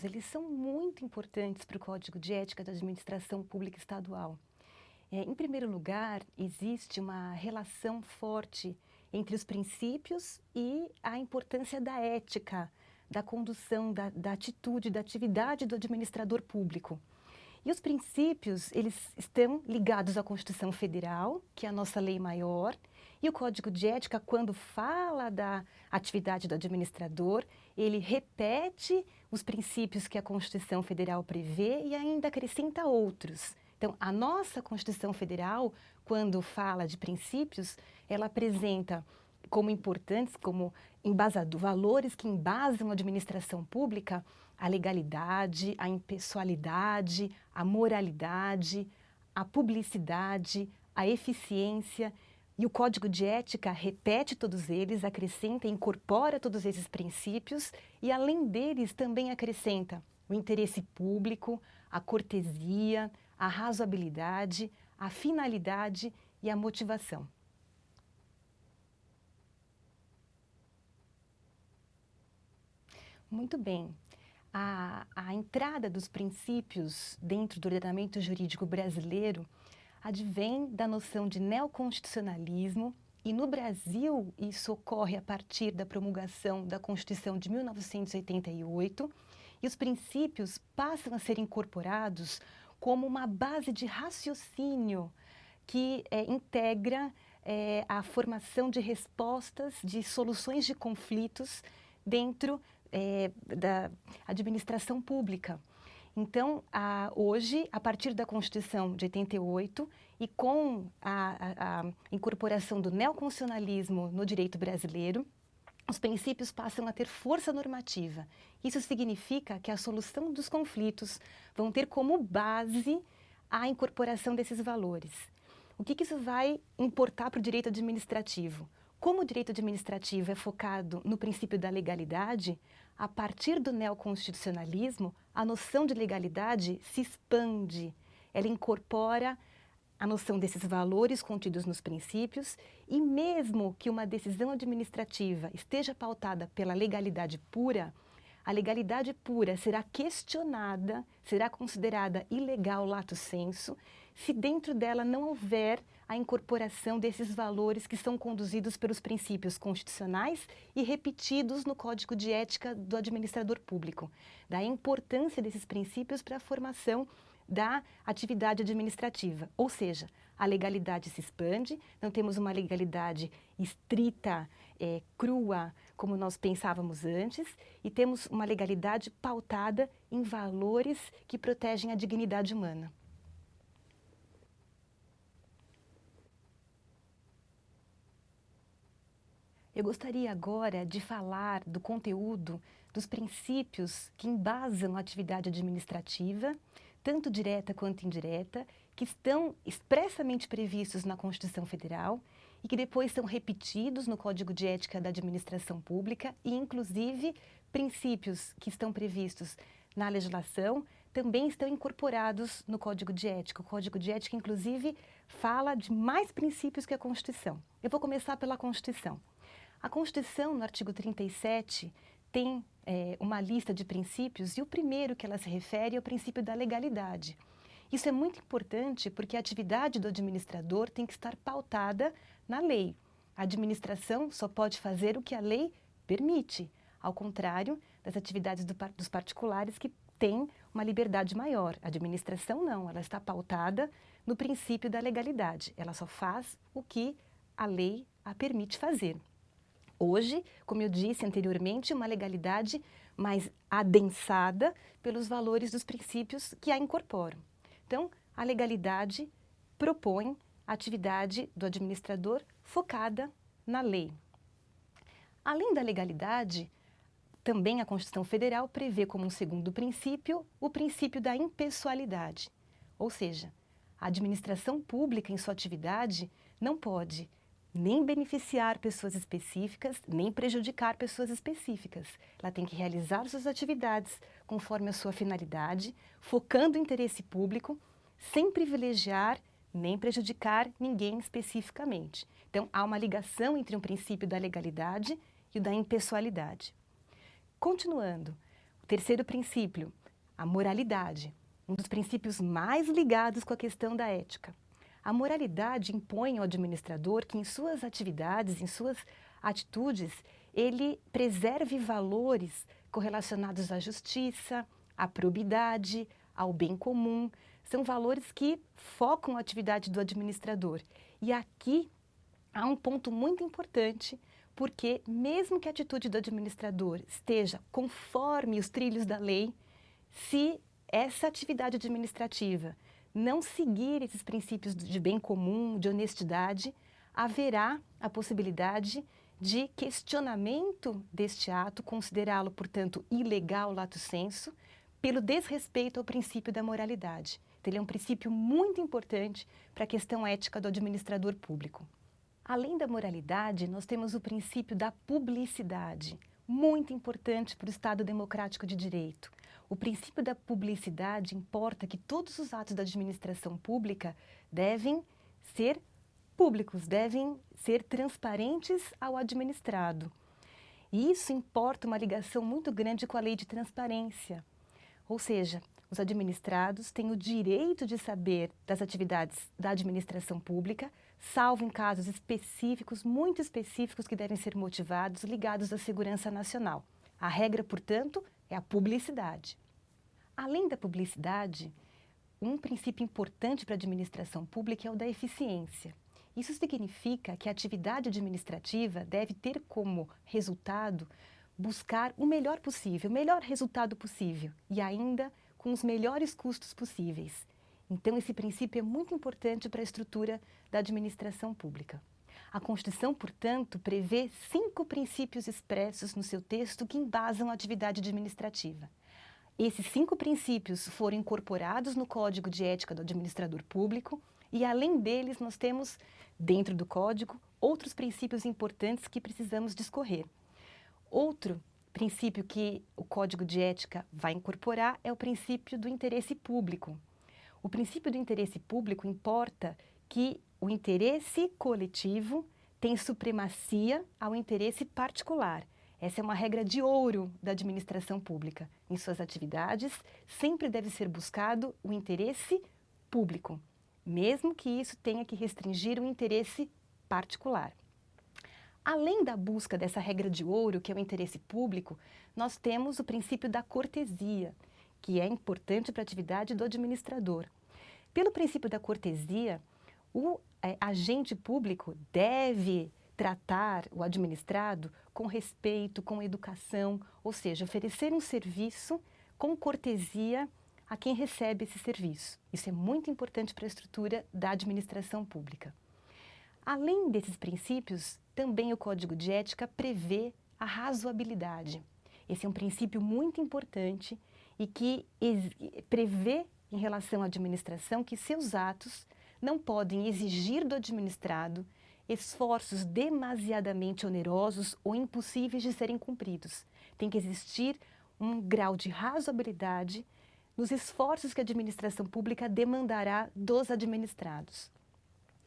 princípios, eles são muito importantes para o Código de Ética da Administração Pública Estadual. É, em primeiro lugar, existe uma relação forte entre os princípios e a importância da ética, da condução, da, da atitude, da atividade do administrador público. E os princípios, eles estão ligados à Constituição Federal, que é a nossa lei maior, e o Código de Ética, quando fala da atividade do administrador, ele repete os princípios que a Constituição Federal prevê e ainda acrescenta outros. Então, a nossa Constituição Federal, quando fala de princípios, ela apresenta como importantes, como embasador, valores que embasam a administração pública, a legalidade, a impessoalidade, a moralidade, a publicidade, a eficiência. E o Código de Ética repete todos eles, acrescenta, incorpora todos esses princípios e, além deles, também acrescenta o interesse público, a cortesia, a razoabilidade, a finalidade e a motivação. Muito bem. A, a, entrada dos princípios dentro do ordenamento jurídico brasileiro advém da noção de neoconstitucionalismo e no Brasil isso ocorre a partir da promulgação da Constituição de 1988 e os princípios passam a ser incorporados como uma base de raciocínio que é, integra é, a formação de respostas, de soluções de conflitos dentro é, da administração pública. Então, a, hoje, a partir da Constituição de 88 e com a, a, a incorporação do neoconstitucionalismo no direito brasileiro, os princípios passam a ter força normativa. Isso significa que a solução dos conflitos vão ter como base a incorporação desses valores. O que, que isso vai importar para o direito administrativo? Como o direito administrativo é focado no princípio da legalidade, a partir do neoconstitucionalismo, a noção de legalidade se expande. Ela incorpora a noção desses valores contidos nos princípios e mesmo que uma decisão administrativa esteja pautada pela legalidade pura, a legalidade pura será questionada, será considerada ilegal lato sensu, se dentro dela não houver a incorporação desses valores que são conduzidos pelos princípios constitucionais e repetidos no Código de Ética do Administrador Público. Da importância desses princípios para a formação da atividade administrativa, ou seja, a legalidade se expande, não temos uma legalidade estrita, é, crua, como nós pensávamos antes, e temos uma legalidade pautada em valores que protegem a dignidade humana. Eu gostaria agora de falar do conteúdo dos princípios que embasam a atividade administrativa, tanto direta quanto indireta, que estão expressamente previstos na Constituição Federal e que depois são repetidos no Código de Ética da Administração Pública e, inclusive, princípios que estão previstos na legislação também estão incorporados no Código de Ética. O Código de Ética, inclusive, fala de mais princípios que a Constituição. Eu vou começar pela Constituição. A Constituição, no artigo 37, tem é, uma lista de princípios e o primeiro que ela se refere é o princípio da legalidade. Isso é muito importante porque a atividade do administrador tem que estar pautada na lei. A administração só pode fazer o que a lei permite, ao contrário das atividades do, dos particulares que têm uma liberdade maior. A administração não, ela está pautada no princípio da legalidade. Ela só faz o que a lei a permite fazer. Hoje, como eu disse anteriormente, uma legalidade mais adensada pelos valores dos princípios que a incorporam. Então, a legalidade propõe a atividade do administrador focada na lei. Além da legalidade, também a Constituição Federal prevê como um segundo princípio o princípio da impessoalidade, ou seja, a administração pública em sua atividade não pode nem beneficiar pessoas específicas, nem prejudicar pessoas específicas. Ela tem que realizar suas atividades conforme a sua finalidade, focando o interesse público, sem privilegiar nem prejudicar ninguém especificamente. Então, há uma ligação entre o princípio da legalidade e o da impessoalidade. Continuando, Terceiro princípio, a moralidade, um dos princípios mais ligados com a questão da ética. A moralidade impõe ao administrador que em suas atividades, em suas atitudes, ele preserve valores correlacionados à justiça, à probidade, ao bem comum. São valores que focam a atividade do administrador. E aqui há um ponto muito importante, porque mesmo que a atitude do administrador esteja conforme os trilhos da lei, se essa atividade administrativa não seguir esses princípios de bem comum, de honestidade, haverá a possibilidade de questionamento deste ato, considerá-lo, portanto, ilegal lato sensu, pelo desrespeito ao princípio da moralidade. Então, ele é um princípio muito importante para a questão ética do administrador público. Além da moralidade, nós temos o princípio da publicidade, muito importante para o Estado democrático de direito. O princípio da publicidade importa que todos os atos da administração pública devem ser públicos, devem ser transparentes ao administrado. E isso importa uma ligação muito grande com a lei de transparência. Ou seja, os administrados têm o direito de saber das atividades da administração pública, salvo em casos específicos, muito específicos, que devem ser motivados, ligados à segurança nacional. A regra, portanto, é a publicidade. Além da publicidade, um princípio importante para a administração pública é o da eficiência. Isso significa que a atividade administrativa deve ter como resultado buscar o melhor possível, o melhor resultado possível e ainda com os melhores custos possíveis. Então, esse princípio é muito importante para a estrutura da administração pública. A Constituição, portanto, prevê cinco princípios expressos no seu texto que embasam a atividade administrativa. Esses cinco princípios foram incorporados no Código de Ética do Administrador Público e, além deles, nós temos, dentro do Código, outros princípios importantes que precisamos discorrer. Outro princípio que o Código de Ética vai incorporar é o princípio do interesse público. O princípio do interesse público importa que o interesse coletivo tem supremacia ao interesse particular. Essa é uma regra de ouro da administração pública. Em suas atividades, sempre deve ser buscado o interesse público, mesmo que isso tenha que restringir o interesse particular. Além da busca dessa regra de ouro, que é o interesse público, nós temos o princípio da cortesia, que é importante para a atividade do administrador. Pelo princípio da cortesia, o é, agente público deve tratar o administrado com respeito, com educação, ou seja, oferecer um serviço com cortesia a quem recebe esse serviço. Isso é muito importante para a estrutura da administração pública. Além desses princípios, também o Código de Ética prevê a razoabilidade. Esse é um princípio muito importante e que prevê em relação à administração que seus atos não podem exigir do administrado esforços demasiadamente onerosos ou impossíveis de serem cumpridos. Tem que existir um grau de razoabilidade nos esforços que a administração pública demandará dos administrados.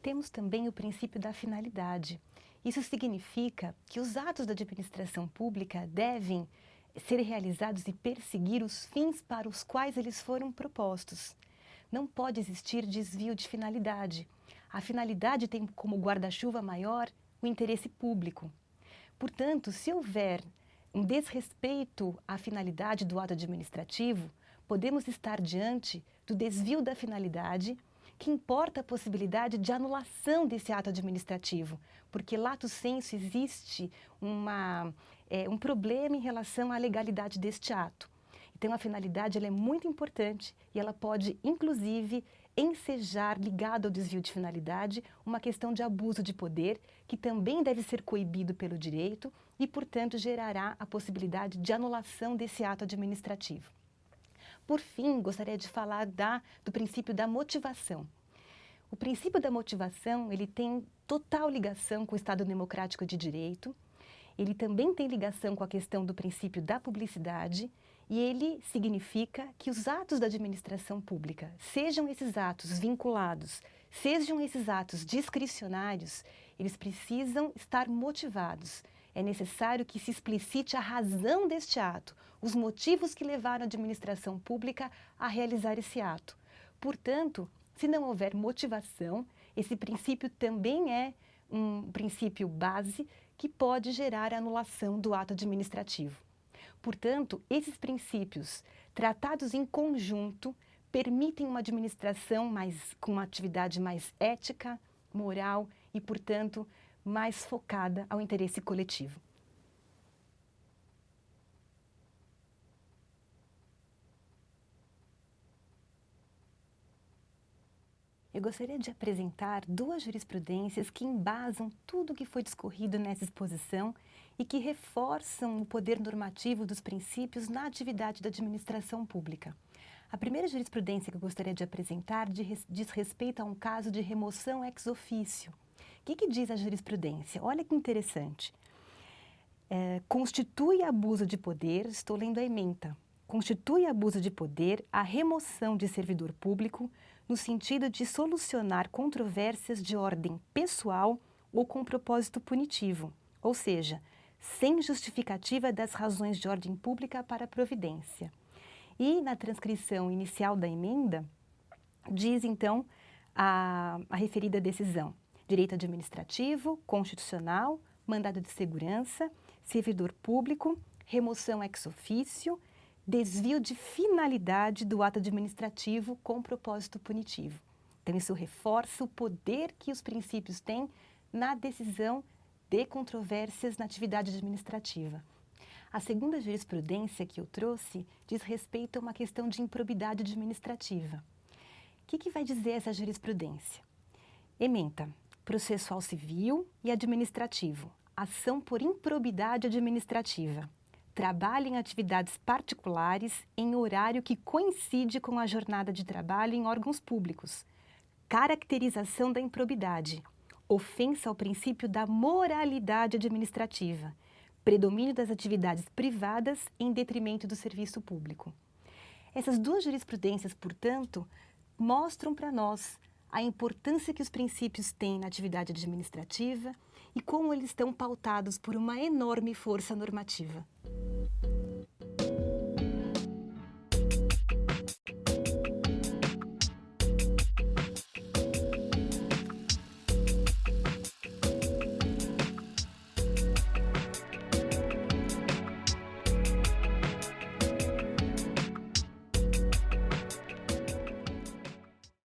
Temos também o princípio da finalidade. Isso significa que os atos da administração pública devem ser realizados e perseguir os fins para os quais eles foram propostos. Não pode existir desvio de finalidade. A finalidade tem como guarda-chuva maior o interesse público. Portanto, se houver um desrespeito à finalidade do ato administrativo, podemos estar diante do desvio da finalidade, que importa a possibilidade de anulação desse ato administrativo, porque lato sensu existe uma, é, um problema em relação à legalidade deste ato. Então, a finalidade é muito importante e ela pode, inclusive, ensejar, ligado ao desvio de finalidade, uma questão de abuso de poder, que também deve ser coibido pelo direito e, portanto, gerará a possibilidade de anulação desse ato administrativo. Por fim, gostaria de falar da, do princípio da motivação. O princípio da motivação ele tem total ligação com o Estado democrático de direito, ele também tem ligação com a questão do princípio da publicidade e ele significa que os atos da administração pública, sejam esses atos vinculados, sejam esses atos discricionários, eles precisam estar motivados. é necessário que se explicite a razão deste ato, os motivos que levaram a administração pública a realizar esse ato. Portanto, se não houver motivação, esse princípio também é um princípio base que pode gerar anulação do ato administrativo. Portanto, esses princípios, tratados em conjunto, permitem uma administração mais, com uma atividade mais ética, moral e, portanto, mais focada ao interesse coletivo. Eu gostaria de apresentar duas jurisprudências que embasam tudo o que foi discorrido nessa exposição e que reforçam o poder normativo dos princípios na atividade da administração pública. A primeira jurisprudência que eu gostaria de apresentar diz respeito a um caso de remoção ex ofício. O que, que diz a jurisprudência? Olha que interessante. É, constitui abuso de poder, estou lendo a ementa, constitui abuso de poder a remoção de servidor público no sentido de solucionar controvérsias de ordem pessoal ou com propósito punitivo, ou seja, sem justificativa das razões de ordem pública para a providência. E na transcrição inicial da emenda, diz então a, a referida decisão, direito administrativo, constitucional, mandado de segurança, servidor público, remoção ex ofício, desvio de finalidade do ato administrativo com propósito punitivo. Então, isso reforça o poder que os princípios têm na decisão de controvérsias na atividade administrativa. A segunda jurisprudência que eu trouxe diz respeito a uma questão de improbidade administrativa. O que, que vai dizer essa jurisprudência? Ementa, processual civil e administrativo, ação por improbidade administrativa trabalha em atividades particulares em horário que coincide com a jornada de trabalho em órgãos públicos. Caracterização da improbidade. Ofensa ao princípio da moralidade administrativa. Predomínio das atividades privadas em detrimento do serviço público. Essas duas jurisprudências, portanto, mostram para nós a importância que os princípios têm na atividade administrativa e como eles estão pautados por uma enorme força normativa.